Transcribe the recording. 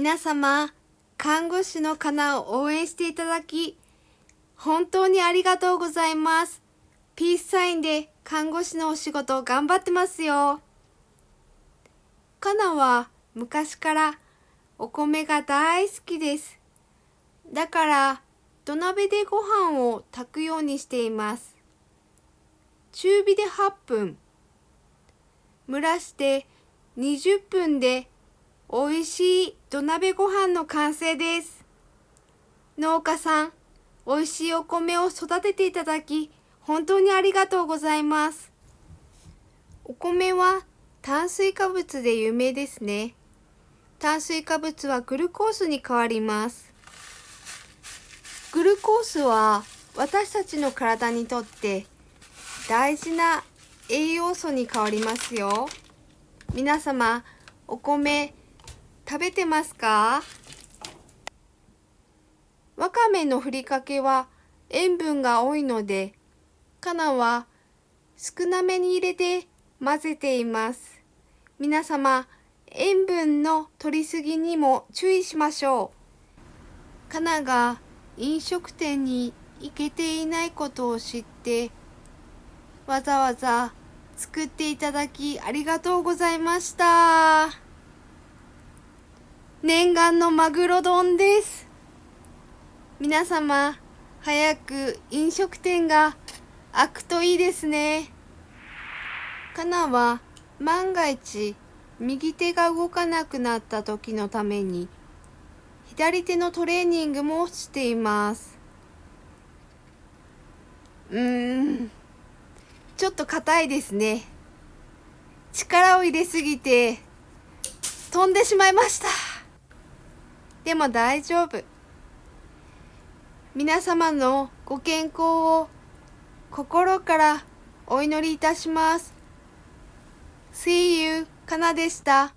皆様、看護師のかなを応援していただき、本当にありがとうございます。ピースサインで看護師のお仕事頑張ってますよ。かなは昔からお米が大好きです。だから土鍋でご飯を炊くようにしています。中火で8分、蒸らして20分で美味しい土鍋ご飯の完成です。農家さん、美味しいお米を育てていただき、本当にありがとうございます。お米は炭水化物で有名ですね。炭水化物はグルコースに変わります。グルコースは私たちの体にとって大事な栄養素に変わりますよ。皆様、お米食べてますか？わかめのふりかけは塩分が多いので、かなは少なめに入れて混ぜています。皆様、塩分の取りすぎにも注意しましょう。かなが飲食店に行けていないことを知って、わざわざ作っていただきありがとうございました。念願のマグロ丼です。皆様、早く飲食店が開くといいですね。かなは万が一右手が動かなくなった時のために左手のトレーニングもしています。うーん、ちょっと硬いですね。力を入れすぎて飛んでしまいました。でも大丈夫。皆様のご健康を心からお祈りいたします。See you, かなでした。